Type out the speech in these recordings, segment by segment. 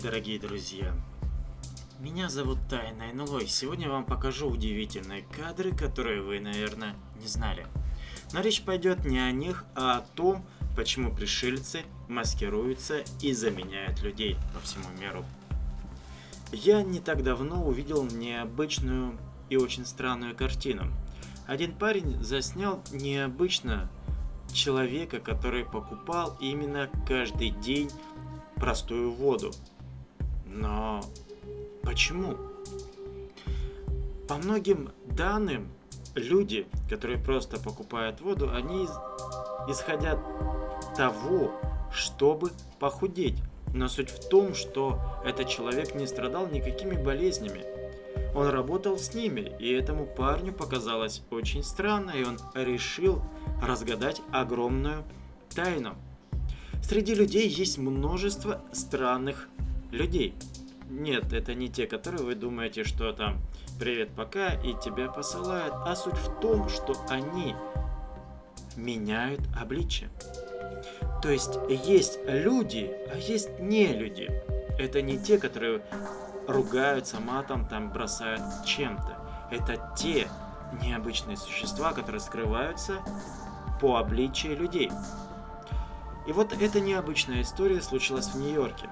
дорогие друзья! Меня зовут Тайна НЛО, и сегодня я вам покажу удивительные кадры, которые вы, наверное, не знали. Но речь пойдет не о них, а о том, почему пришельцы маскируются и заменяют людей по всему миру. Я не так давно увидел необычную и очень странную картину. Один парень заснял необычно человека, который покупал именно каждый день простую воду. Но почему? По многим данным, люди, которые просто покупают воду, они исходят того, чтобы похудеть. Но суть в том, что этот человек не страдал никакими болезнями. Он работал с ними, и этому парню показалось очень странно, и он решил разгадать огромную тайну. Среди людей есть множество странных людей. Нет, это не те, которые вы думаете, что там «Привет, пока» и тебя посылают, а суть в том, что они меняют обличие. То есть есть люди, а есть не люди. Это не те, которые ругаются матом, там бросают чем-то. Это те необычные существа, которые скрываются по обличию людей. И вот эта необычная история случилась в Нью-Йорке.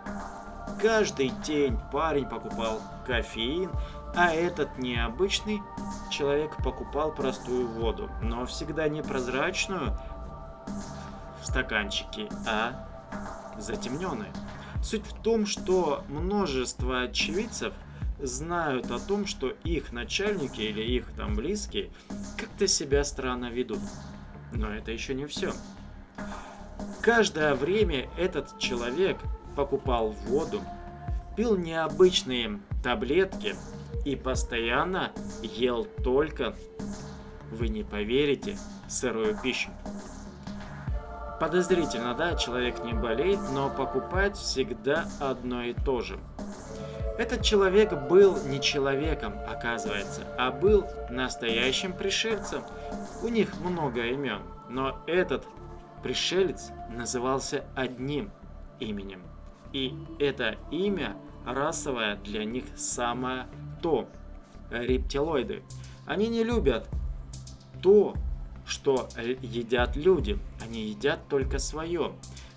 Каждый день парень покупал кофеин, а этот необычный человек покупал простую воду, но всегда не прозрачную в стаканчике, а затемненную. Суть в том, что множество очевидцев знают о том, что их начальники или их там близкие как-то себя странно ведут. Но это еще не все. Каждое время этот человек покупал воду, пил необычные таблетки и постоянно ел только, вы не поверите, сырую пищу. Подозрительно, да, человек не болеет, но покупает всегда одно и то же. Этот человек был не человеком, оказывается, а был настоящим пришельцем. У них много имен, но этот пришелец назывался одним именем. И это имя расовое для них самое то. Рептилоиды. Они не любят то, что едят люди. Они едят только свое.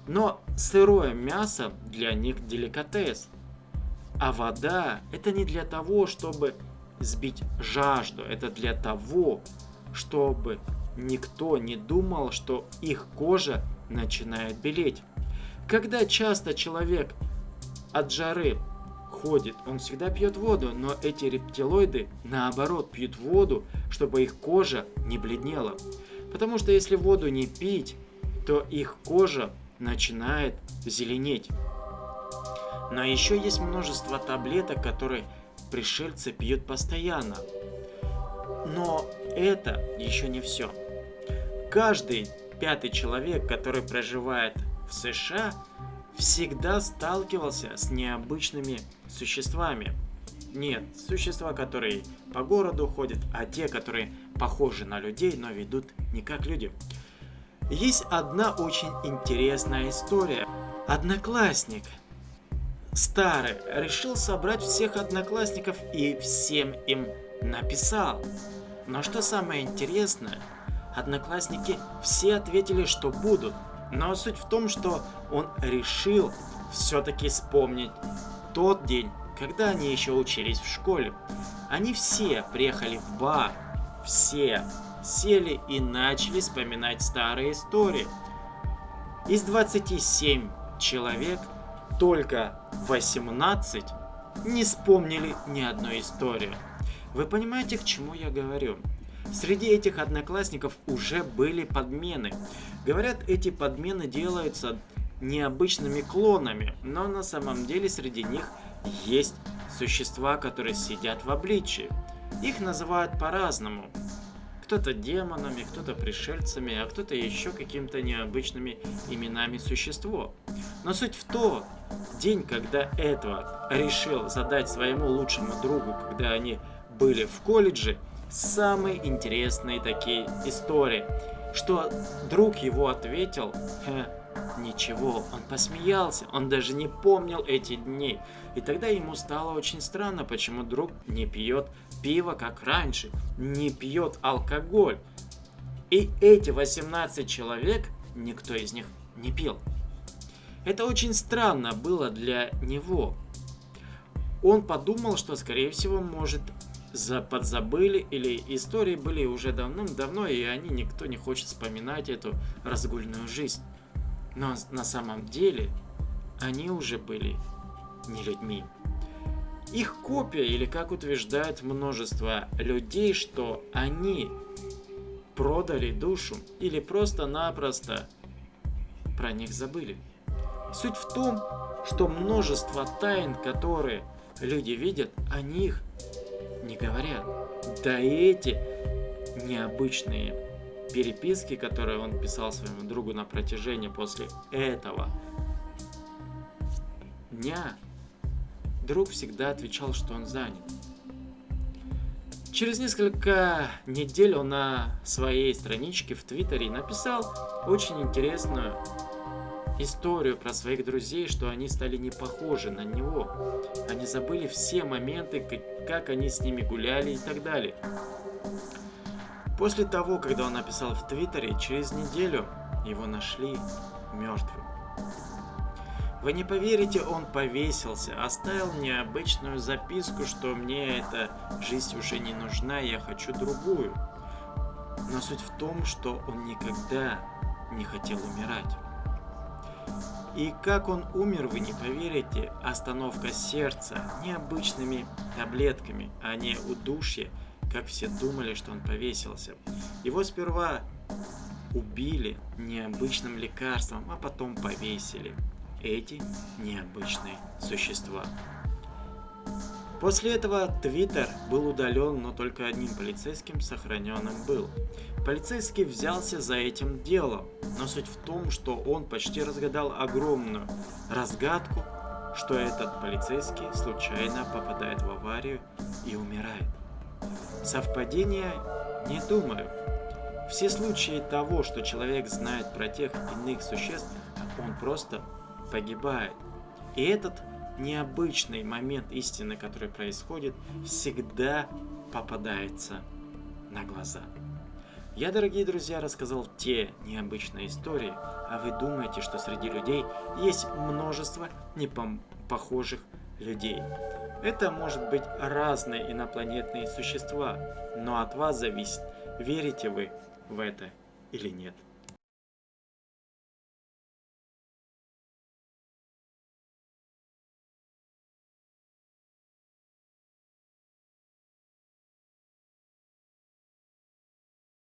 Но сырое мясо для них деликатес. А вода это не для того, чтобы сбить жажду. Это для того, чтобы никто не думал, что их кожа начинает белеть. Когда часто человек от жары ходит, он всегда пьет воду, но эти рептилоиды наоборот пьют воду, чтобы их кожа не бледнела. Потому что если воду не пить, то их кожа начинает зеленеть. Но еще есть множество таблеток, которые пришельцы пьют постоянно. Но это еще не все. Каждый пятый человек, который проживает в США, всегда сталкивался с необычными существами. Нет, существа, которые по городу ходят, а те, которые похожи на людей, но ведут не как люди. Есть одна очень интересная история. Одноклассник старый решил собрать всех одноклассников и всем им написал. Но что самое интересное, одноклассники все ответили, что будут. Но суть в том, что он решил все-таки вспомнить тот день, когда они еще учились в школе. Они все приехали в бар, все сели и начали вспоминать старые истории. Из 27 человек только 18 не вспомнили ни одной истории. Вы понимаете, к чему я говорю? Среди этих одноклассников уже были подмены. Говорят, эти подмены делаются необычными клонами, но на самом деле среди них есть существа, которые сидят в обличии. Их называют по-разному. Кто-то демонами, кто-то пришельцами, а кто-то еще какими-то необычными именами существо. Но суть в том, день, когда этого решил задать своему лучшему другу, когда они были в колледже, самые интересные такие истории, что друг его ответил, Ничего, он посмеялся, он даже не помнил эти дни. И тогда ему стало очень странно, почему друг не пьет пиво, как раньше, не пьет алкоголь. И эти 18 человек, никто из них не пил. Это очень странно было для него. Он подумал, что, скорее всего, может, за подзабыли или истории были уже давным-давно, и они никто не хочет вспоминать эту разгульную жизнь. Но на самом деле они уже были не людьми. Их копия, или как утверждает множество людей, что они продали душу или просто-напросто про них забыли. Суть в том, что множество тайн, которые люди видят, о них не говорят. Да и эти необычные переписки, которые он писал своему другу на протяжении после этого дня, друг всегда отвечал, что он занят. Через несколько недель он на своей страничке в Твиттере написал очень интересную историю про своих друзей, что они стали не похожи на него. Они забыли все моменты, как, как они с ними гуляли и так далее. После того, когда он написал в Твиттере, через неделю его нашли мертвым. Вы не поверите, он повесился, оставил мне обычную записку, что мне эта жизнь уже не нужна, я хочу другую. Но суть в том, что он никогда не хотел умирать. И как он умер, вы не поверите, остановка сердца необычными таблетками, а не удушье, как все думали, что он повесился. Его сперва убили необычным лекарством, а потом повесили. Эти необычные существа. После этого Твиттер был удален, но только одним полицейским сохраненным был. Полицейский взялся за этим делом, но суть в том, что он почти разгадал огромную разгадку, что этот полицейский случайно попадает в аварию и умирает. Совпадение? Не думаю. Все случаи того, что человек знает про тех иных существ, он просто погибает. И этот необычный момент истины, который происходит, всегда попадается на глаза. Я, дорогие друзья, рассказал те необычные истории, а вы думаете, что среди людей есть множество непохожих людей. Это может быть разные инопланетные существа, но от вас зависит, верите вы в это или нет.